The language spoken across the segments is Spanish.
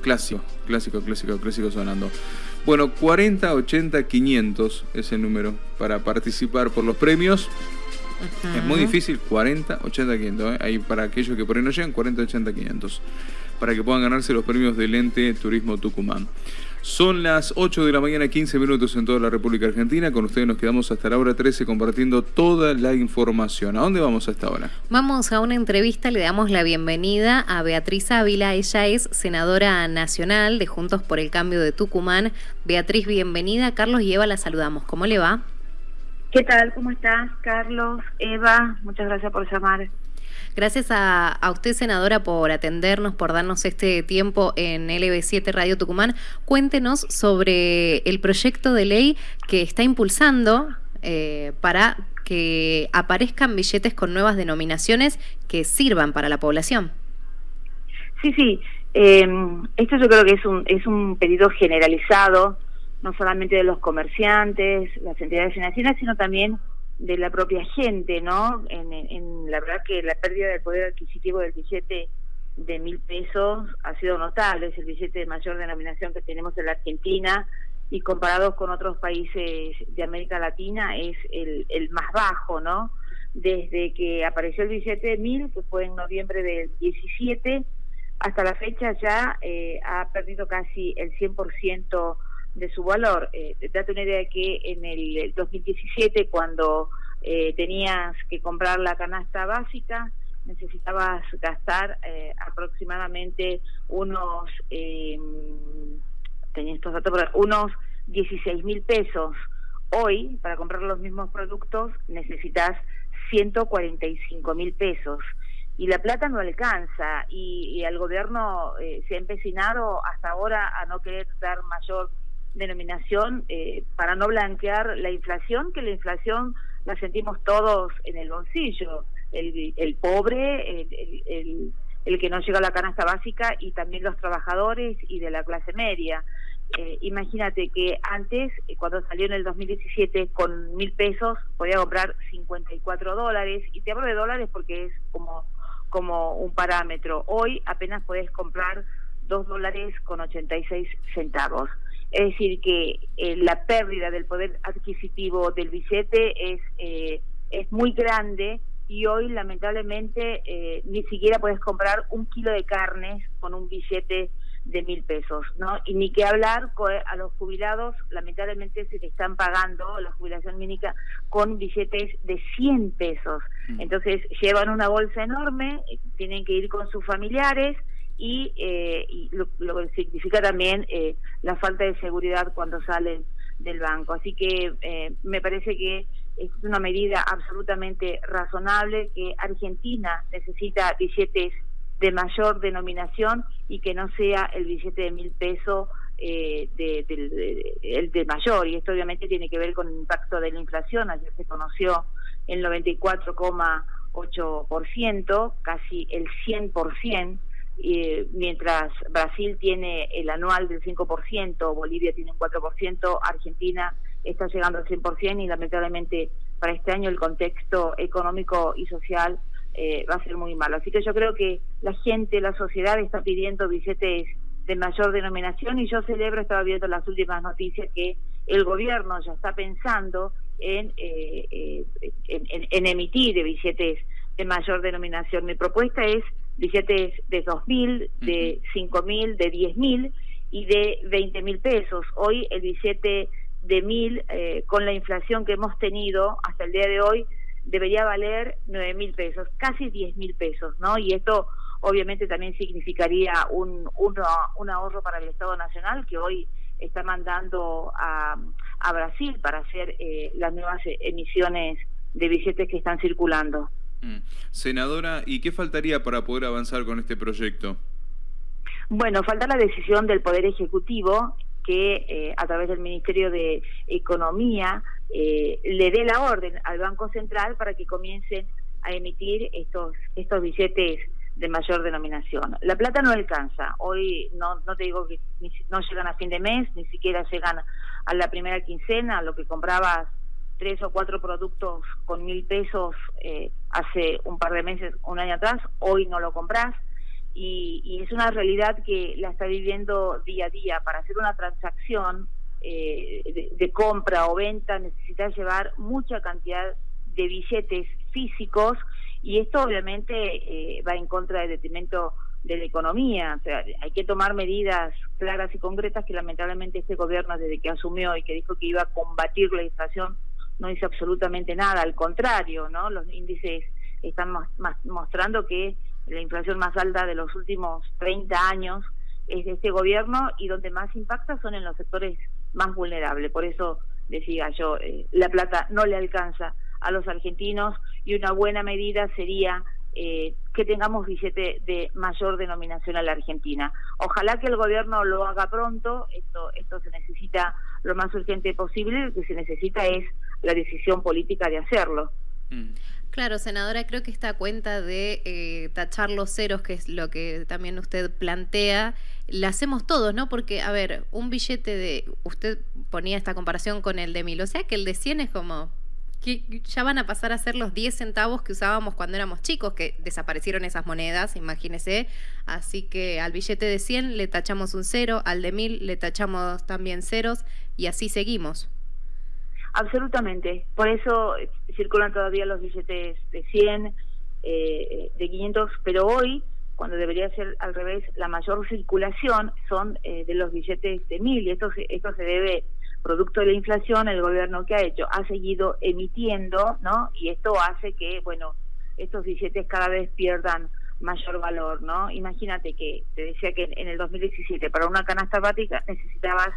clásico, clásico, clásico, clásico sonando. Bueno, 40, 80, 500 es el número para participar por los premios. Es muy difícil, 40, 80, 500. ¿eh? Ahí para aquellos que por ahí no llegan, 40, 80, 500. Para que puedan ganarse los premios del ente Turismo Tucumán. Son las 8 de la mañana, 15 minutos en toda la República Argentina. Con ustedes nos quedamos hasta la hora 13 compartiendo toda la información. ¿A dónde vamos a esta hora? Vamos a una entrevista, le damos la bienvenida a Beatriz Ávila. Ella es senadora nacional de Juntos por el Cambio de Tucumán. Beatriz, bienvenida. Carlos y Eva la saludamos. ¿Cómo le va? ¿Qué tal? ¿Cómo estás, Carlos? Eva, muchas gracias por llamar. Gracias a, usted, senadora, por atendernos, por darnos este tiempo en LB7 Radio Tucumán. Cuéntenos sobre el proyecto de ley que está impulsando eh, para que aparezcan billetes con nuevas denominaciones que sirvan para la población. Sí, sí. Eh, esto yo creo que es un, es un pedido generalizado, no solamente de los comerciantes, las entidades financieras, sino también de la propia gente, ¿no? En, la verdad que la pérdida del poder adquisitivo del billete de mil pesos ha sido notable, es el billete de mayor denominación que tenemos en la Argentina y comparados con otros países de América Latina es el, el más bajo, ¿no? Desde que apareció el billete de mil, que fue en noviembre del 17, hasta la fecha ya eh, ha perdido casi el 100% de su valor. Eh, date una idea de que en el 2017, cuando eh, tenías que comprar la canasta básica, necesitabas gastar eh, aproximadamente unos, eh, tenía estos datos, unos 16 mil pesos. Hoy, para comprar los mismos productos, necesitas 145 mil pesos. Y la plata no alcanza y, y el gobierno eh, se ha empecinado hasta ahora a no querer dar mayor denominación eh, para no blanquear la inflación, que la inflación la sentimos todos en el bolsillo, el, el pobre, el, el, el, que no llega a la canasta básica y también los trabajadores y de la clase media. Eh, imagínate que antes, eh, cuando salió en el 2017, con mil pesos podía comprar 54 dólares, y te hablo de dólares porque es como, como un parámetro. Hoy apenas podés comprar 2 dólares con 86 centavos. Es decir, que eh, la pérdida del poder adquisitivo del billete es, eh, es muy grande y hoy lamentablemente eh, ni siquiera puedes comprar un kilo de carnes con un billete de mil pesos, ¿no? Y ni que hablar a los jubilados, lamentablemente se le están pagando la jubilación mínima con billetes de 100 pesos. Mm. Entonces llevan una bolsa enorme, tienen que ir con sus familiares, y, eh, lo, que significa también eh, la falta de seguridad cuando salen del banco. Así que eh, me parece que es una medida absolutamente razonable que Argentina necesita billetes de mayor denominación y que no sea el billete de mil pesos eh, de, el de mayor. Y esto obviamente tiene que ver con el impacto de la inflación. Ayer se conoció el 94,8%, casi el 100% mientras Brasil tiene el anual del 5%, Bolivia tiene un 4%, Argentina está llegando al 100% y lamentablemente para este año el contexto económico y social eh, va a ser muy malo. Así que yo creo que la gente, la sociedad está pidiendo billetes de mayor denominación y yo celebro, estaba viendo las últimas noticias, que el gobierno ya está pensando en, eh, eh, en emitir billetes de mayor denominación. Mi propuesta es billetes de 2.000, de 5.000, de 10.000 y de 20.000 pesos. Hoy el billete de 1.000, eh, con la inflación que hemos tenido hasta el día de hoy, debería valer 9.000 pesos, casi 10.000 pesos, ¿no? Y esto obviamente también significaría un, un, ahorro para el Estado Nacional que hoy está mandando a, a Brasil para hacer eh, las nuevas emisiones de billetes que están circulando. Mm. Senadora, ¿y qué faltaría para poder avanzar con este proyecto? Bueno, falta la decisión del Poder Ejecutivo que eh, a través del Ministerio de Economía eh, le dé la orden al Banco Central para que comiencen a emitir estos, estos billetes de mayor denominación. La plata no alcanza. Hoy no, no te digo que no llegan a fin de mes, ni siquiera llegan a la primera quincena, lo que comprabas tres o cuatro productos con mil pesos eh, hace un par de meses, un año atrás, hoy no lo compras. y, es una realidad que la está viviendo día a día. Para hacer una transacción eh, de, compra o venta necesitas llevar mucha cantidad de billetes físicos y esto obviamente eh, va en contra del detrimento de la economía. O sea, hay que tomar medidas claras y concretas que lamentablemente este gobierno desde que asumió y que dijo que iba a combatir la inflación no hizo absolutamente nada, al contrario, ¿no? Los índices están mostrando que la inflación más alta de los últimos 30 años es de este gobierno y donde más impacta son en los sectores más vulnerables. Por eso decía yo, eh, la plata no le alcanza a los argentinos y una buena medida sería eh, que tengamos billete de mayor denominación a la Argentina. Ojalá que el gobierno lo haga pronto, esto, esto se necesita lo más urgente posible, lo que se necesita es la decisión política de hacerlo. Mm. Claro, senadora, creo que esta cuenta de eh, tachar los ceros, que es lo que también usted plantea, la hacemos todos, ¿no? Porque, a ver, un billete de, usted ponía esta comparación con el de mil, o sea que el de 100 es como, que ya van a pasar a ser los 10 centavos que usábamos cuando éramos chicos, que desaparecieron esas monedas, imagínese. Así que al billete de 100 le tachamos un cero, al de 1000 le tachamos también ceros y así seguimos. Absolutamente. Por eso eh, circulan todavía los billetes de 100, eh, de 500, pero hoy, cuando debería ser al revés, la mayor circulación son eh, de los billetes de 1000 y esto, esto se debe producto de la inflación, el gobierno que ha hecho ha seguido emitiendo, ¿no? Y esto hace que, bueno, estos billetes cada vez pierdan mayor valor, ¿no? Imagínate que te decía que en el 2017 para una canasta básica necesitabas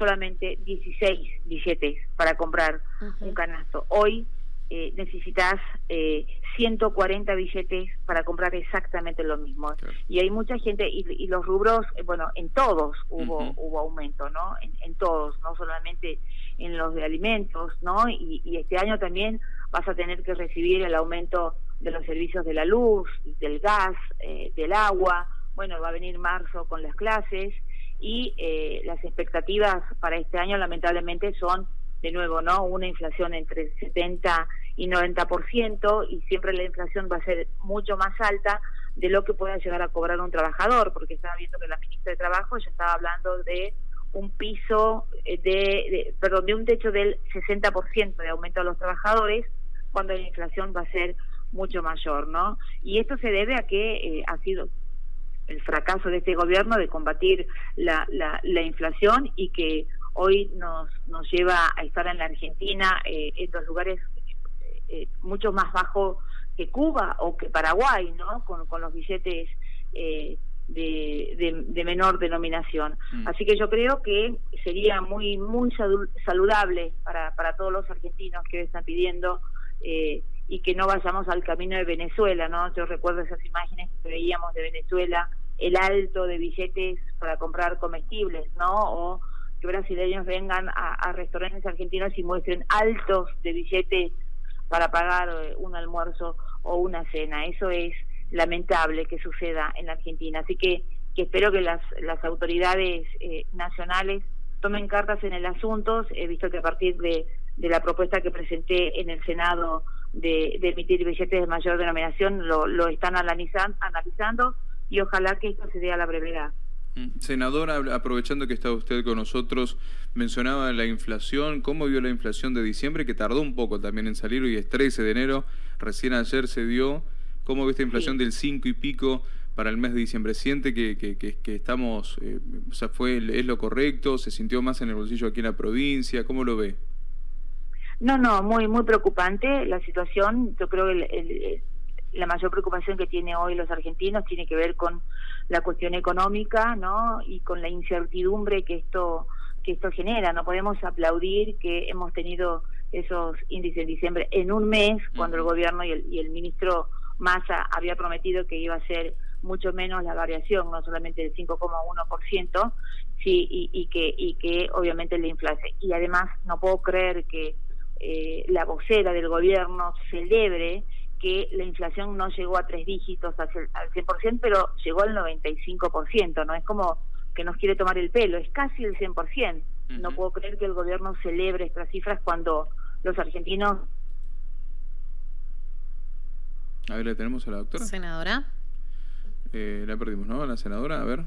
solamente 16 billetes para comprar un canasto. Hoy eh, necesitas eh, 140 billetes para comprar exactamente lo mismo. Y hay mucha gente, y, los rubros, eh, bueno, en todos hubo, hubo aumento, ¿no? En, todos, no solamente en los de alimentos, ¿no? Y, y, este año también vas a tener que recibir el aumento de los servicios de la luz, del gas, eh, del agua. Bueno, va a venir marzo con las clases y eh, las expectativas para este año lamentablemente son de nuevo no una inflación entre 70 y 90% y siempre la inflación va a ser mucho más alta de lo que pueda llegar a cobrar un trabajador porque estaba viendo que la ministra de trabajo ya estaba hablando de un piso eh, de, perdón de un techo del 60% de aumento a los trabajadores cuando la inflación va a ser mucho mayor no y esto se debe a que eh, ha sido el fracaso de este gobierno de combatir la, la, inflación y que hoy nos, nos lleva a estar en la Argentina eh, en los lugares eh, eh, mucho más bajos que Cuba o que Paraguay, ¿no? Con, con los billetes de, de, menor denominación. Mm. Así que yo creo que sería muy muy saludable para, para todos los argentinos que están pidiendo y que no vayamos al camino de Venezuela, ¿no? Yo recuerdo esas imágenes que veíamos de Venezuela el alto de billetes para comprar comestibles, ¿no? O que brasileños vengan a, restaurantes argentinos y muestren altos de billetes para pagar eh, un almuerzo o una cena. Eso es lamentable que suceda en la Argentina. Así que, espero que las, las autoridades eh, nacionales tomen cartas en el asunto. He visto que a partir de, de la propuesta que presenté en el Senado de, de emitir billetes de mayor denominación, lo, lo están analizando y ojalá que esto se dé a la brevedad. Mm, senadora, aprovechando que está usted con nosotros, mencionaba la inflación, ¿cómo vio la inflación de diciembre? Que tardó un poco también en salir, hoy es 13 de enero, recién ayer se dio. ¿Cómo ve esta inflación del 5 y pico para el mes de diciembre? ¿Siente que, que, que, estamos, eh, o sea, fue, es lo correcto? ¿Se sintió más en el bolsillo aquí en la provincia? ¿Cómo lo ve? No, no, muy, muy preocupante la situación. Yo creo que el la mayor preocupación que tiene hoy los argentinos tiene que ver con la cuestión económica, ¿no? Y con la incertidumbre que esto que esto genera. No podemos aplaudir que hemos tenido esos índices en diciembre en un mes, cuando el gobierno y el, y el ministro Massa había prometido que iba a ser mucho menos la variación, no solamente del 5,1%, sí, y, y, que, y que obviamente la inflación. Y además no puedo creer que eh, la vocera del gobierno celebre que la inflación no llegó a tres dígitos al 100%, pero llegó al 95%, ¿no? Es como que nos quiere tomar el pelo, es casi el 100%. No puedo creer que el gobierno celebre estas cifras cuando los argentinos... A ver, ¿le tenemos a la doctora? Senadora. Eh, la perdimos, ¿no? La senadora, a ver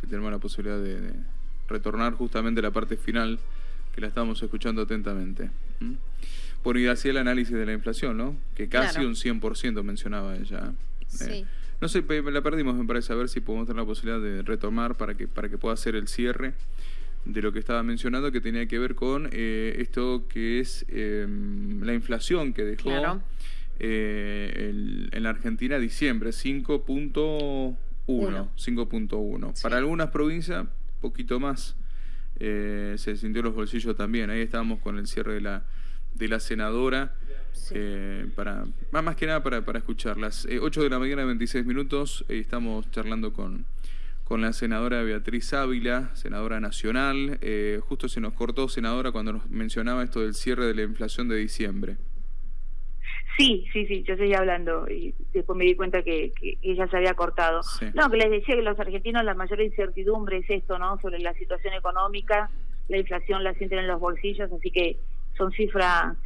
si tenemos la posibilidad de, retornar justamente a la parte final que la estamos escuchando atentamente. Bueno, y hacía el análisis de la inflación, ¿no? Que casi un 100% mencionaba ella. ¿eh? no sé, la perdimos, me parece, a ver si podemos tener la posibilidad de retomar para que, para que pueda hacer el cierre de lo que estaba mencionando, que tenía que ver con eh, esto que es em, la inflación que dejó eh, en la Argentina diciembre, 5.1. 5.1. Para algunas provincias, poquito más. Eh, se sintió los bolsillos también. Ahí estábamos con el cierre de la, de la senadora. para más que nada para, para escucharlas. 8 de la mañana, 26 minutos. estamos charlando con con la senadora Beatriz Ávila, senadora nacional. Eh, justo se nos cortó, senadora, cuando nos mencionaba esto del cierre de la inflación de diciembre. Sí, sí, sí, yo seguía hablando y después me di cuenta que, ella se había cortado. No, que les decía que los argentinos la mayor incertidumbre es esto, ¿no? Sobre la situación económica, la inflación la sienten en los bolsillos, así que son cifras,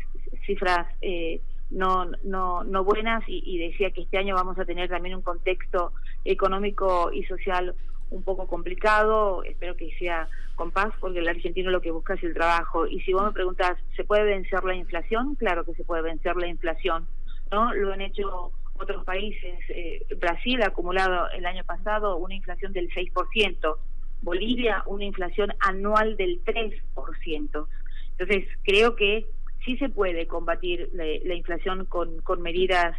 cifras eh, no, no, no buenas y, decía que este año vamos a tener también un contexto económico y social un poco complicado, espero que sea con paz, porque el argentino lo que busca es el trabajo. Y si vos me preguntas, ¿se puede vencer la inflación? Claro que se puede vencer la inflación, ¿no? Lo han hecho otros países. Eh, Brasil ha acumulado el año pasado una inflación del 6%, Bolivia una inflación anual del 3%. Entonces, creo que sí se puede combatir la, inflación con, con, medidas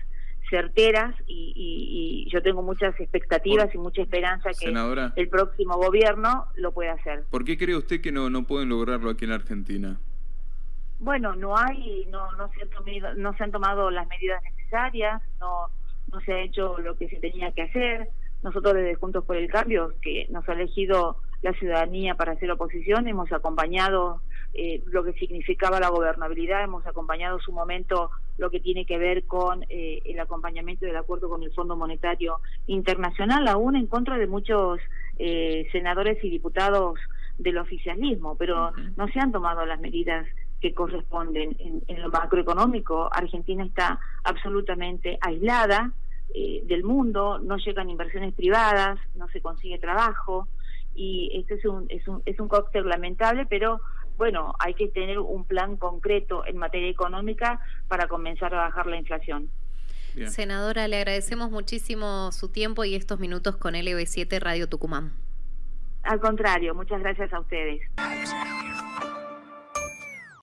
certeras y, yo tengo muchas expectativas y mucha esperanza que el próximo gobierno lo pueda hacer. ¿Por qué cree usted que no, no pueden lograrlo aquí en Argentina? Bueno, no hay, no, no, se han tomado, no se han tomado las medidas necesarias, no, no se ha hecho lo que se tenía que hacer. Nosotros desde Juntos por el Cambio, que nos ha elegido la ciudadanía para hacer oposición, hemos acompañado eh, lo que significaba la gobernabilidad, hemos acompañado su momento lo que tiene que ver con eh, el acompañamiento del acuerdo con el Fondo Monetario Internacional, aún en contra de muchos eh, senadores y diputados del oficialismo, pero no se han tomado las medidas que corresponden en, en lo macroeconómico. Argentina está absolutamente aislada del mundo, no llegan inversiones privadas, no se consigue trabajo, y este es un, es un, es un cóctel lamentable, pero bueno, hay que tener un plan concreto en materia económica para comenzar a bajar la inflación. Senadora, le agradecemos muchísimo su tiempo y estos minutos con LB7 Radio Tucumán. Al contrario, muchas gracias a ustedes.